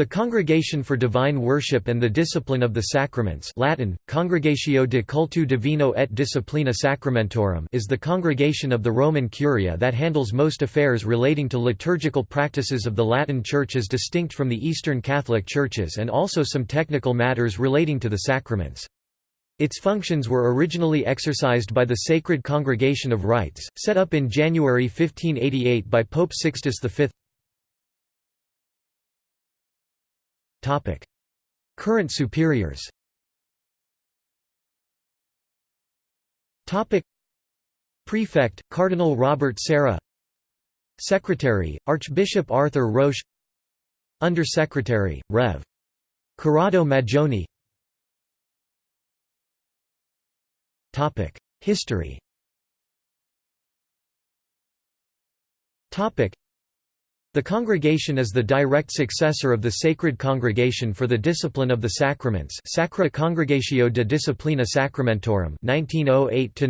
The Congregation for Divine Worship and the Discipline of the Sacraments Latin, Congregatio de Cultu Divino et Disciplina Sacramentorum is the congregation of the Roman Curia that handles most affairs relating to liturgical practices of the Latin Church as distinct from the Eastern Catholic Churches and also some technical matters relating to the sacraments. Its functions were originally exercised by the Sacred Congregation of Rites, set up in January 1588 by Pope Sixtus V. Current superiors. Prefect, Cardinal Robert Sarah Secretary, Archbishop Arthur Roche Under-Secretary, Rev. Corrado Maggioni. History. The congregation is the direct successor of the Sacred Congregation for the Discipline of the Sacraments Sacra Congregatio de Disciplina Sacramentorum 1908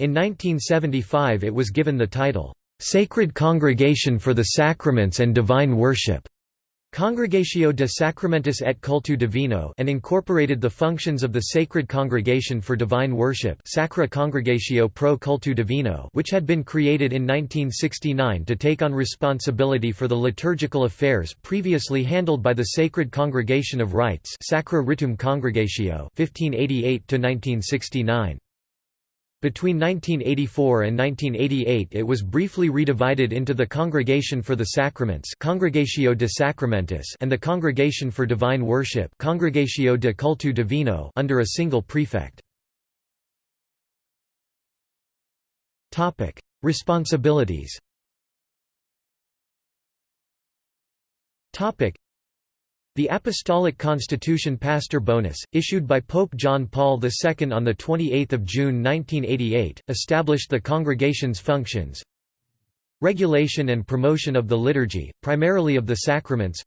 In 1975 it was given the title, "'Sacred Congregation for the Sacraments and Divine Worship' Congregatio de Sacramentis et Cultu Divino and incorporated the functions of the Sacred Congregation for Divine Worship Sacra Congregatio pro Cultu Divino which had been created in 1969 to take on responsibility for the liturgical affairs previously handled by the Sacred Congregation of Rites Sacra Ritum Congregatio 1588 -1969. Between 1984 and 1988 it was briefly redivided into the Congregation for the Sacraments Congregatio de Sacramentis and the Congregation for Divine Worship Congregatio de Cultu Divino under a single prefect. Responsibilities the Apostolic Constitution Pastor Bonus, issued by Pope John Paul II on 28 June 1988, established the congregation's functions. Regulation and promotion of the liturgy, primarily of the sacraments.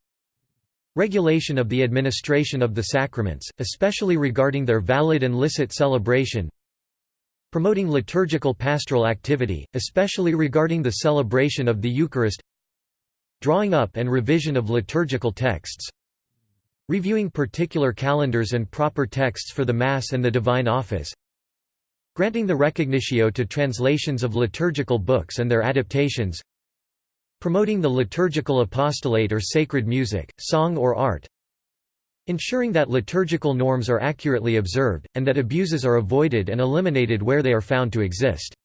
Regulation of the administration of the sacraments, especially regarding their valid and licit celebration. Promoting liturgical pastoral activity, especially regarding the celebration of the Eucharist. Drawing up and revision of liturgical texts Reviewing particular calendars and proper texts for the Mass and the Divine Office Granting the recognitio to translations of liturgical books and their adaptations Promoting the liturgical apostolate or sacred music, song or art Ensuring that liturgical norms are accurately observed, and that abuses are avoided and eliminated where they are found to exist.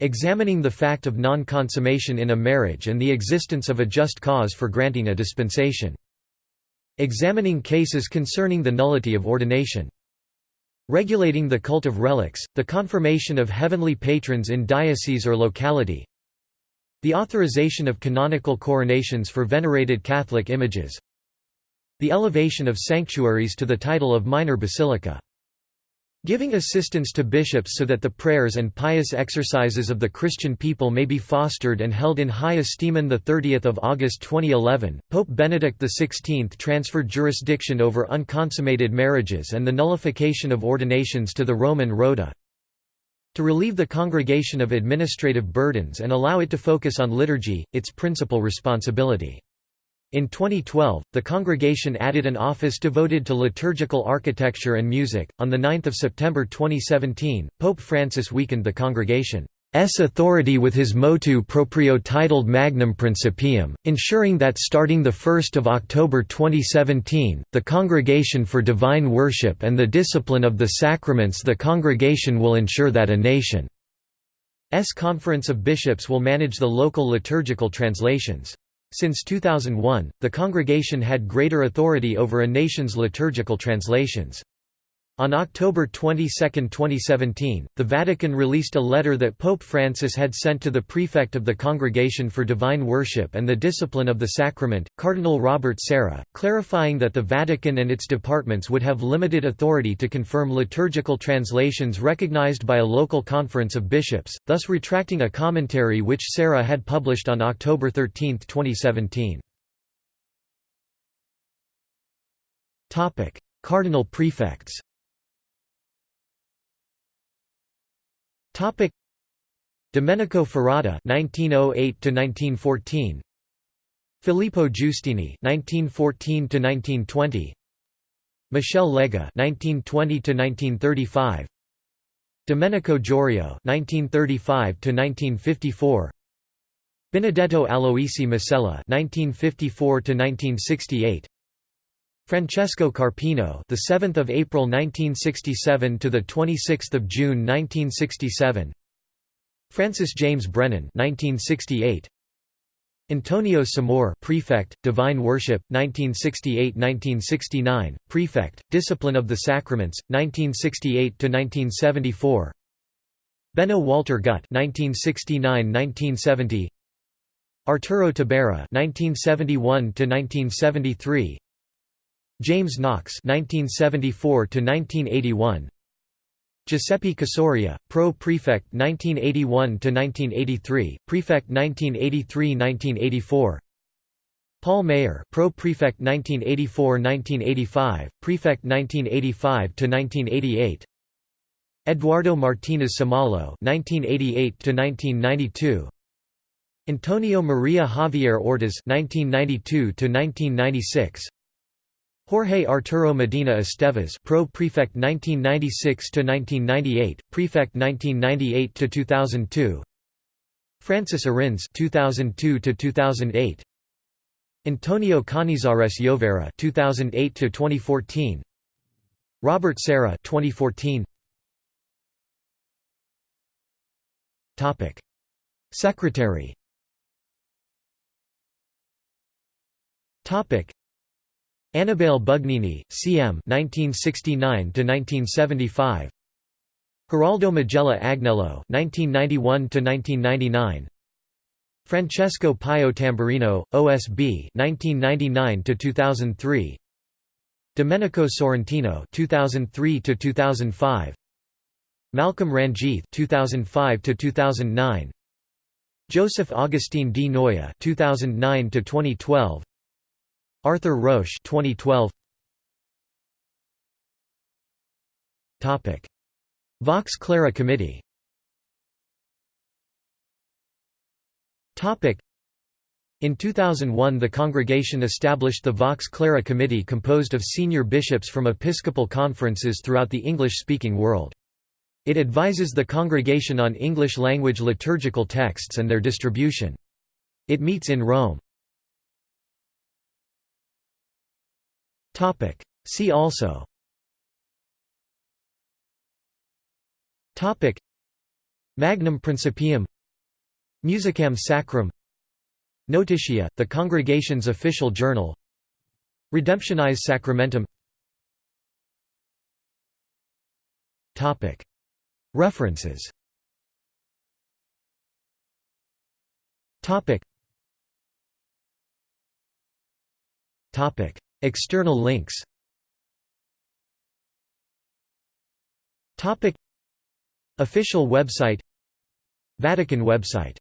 Examining the fact of non-consummation in a marriage and the existence of a just cause for granting a dispensation. Examining cases concerning the nullity of ordination. Regulating the cult of relics, the confirmation of heavenly patrons in diocese or locality. The authorization of canonical coronations for venerated Catholic images. The elevation of sanctuaries to the title of minor basilica. Giving assistance to bishops so that the prayers and pious exercises of the Christian people may be fostered and held in high esteem. On 30 August 2011, Pope Benedict XVI transferred jurisdiction over unconsummated marriages and the nullification of ordinations to the Roman Rota. To relieve the congregation of administrative burdens and allow it to focus on liturgy, its principal responsibility. In 2012, the congregation added an office devoted to liturgical architecture and music. On the 9th of September 2017, Pope Francis weakened the congregation's authority with his motu proprio titled Magnum Principium, ensuring that starting the 1st of October 2017, the Congregation for Divine Worship and the Discipline of the Sacraments the congregation will ensure that a nation's conference of bishops will manage the local liturgical translations. Since 2001, the congregation had greater authority over a nation's liturgical translations. On October 22, 2017, the Vatican released a letter that Pope Francis had sent to the prefect of the Congregation for Divine Worship and the Discipline of the Sacrament, Cardinal Robert Sarah, clarifying that the Vatican and its departments would have limited authority to confirm liturgical translations recognized by a local conference of bishops, thus retracting a commentary which Sarah had published on October 13, 2017. Cardinal prefects Topic Domenico Ferrata (1908 to 1914). Filippo Giustini (1914–1920), Michel Lega (1920–1935), Domenico Jorio (1935–1954), Benedetto Aloisi Masella (1954–1968). Francesco Carpino, the 7th of April 1967 to the 26th of June 1967. Francis James Brennan 1968. Antonio Samor Prefect, Divine Worship, 1968–1969, Prefect, Discipline of the Sacraments, 1968–1974 Benno Walter Gut 1969–1970 Arturo Tabera 1971–1973 James Knox 1974–1981 Giuseppe Casoria, Pro Prefect 1981–1983, Prefect 1983–1984 Paul Mayer, Pro Prefect 1984–1985, Prefect 1985–1988 Eduardo Martinez Somalo 1988–1992 Antonio Maria Javierre Ortas 1992–1996 Jorge Arturo Medina Estevez Pro Prefect 1996 to 1998 Prefect 1998 to 2002 Francis Arinze 2002 to 2008 Antonio Canizares Llovera 2008 to 2014 Robert Sarah 2014 Topic. Secretary. Topic Annibale Bugnini, C.M. 1969–1975 Geraldo Majella Agnelo (1991–1999), Francesco Pio Tamburrino, OSB (1999–2003), Domenico Sorrentino (2003–2005), Malcolm Ranjith (2005–2009), Joseph Augustine Di Noia (2009–2012), Arthur Roche 2012 Topic Vox Clara Committee Topic in 2001 the congregation established the Vox Clara Committee composed of senior bishops from episcopal conferences throughout the English-speaking world. It advises the congregation on English-language liturgical texts and their distribution. It meets in Rome. Topic. See also Topic. Magnum Principium Musicam Sacram Notitia, the congregation's official journal Redemptionis Sacramentum Topic. References Topic. Topic. External links. Official website. Vatican website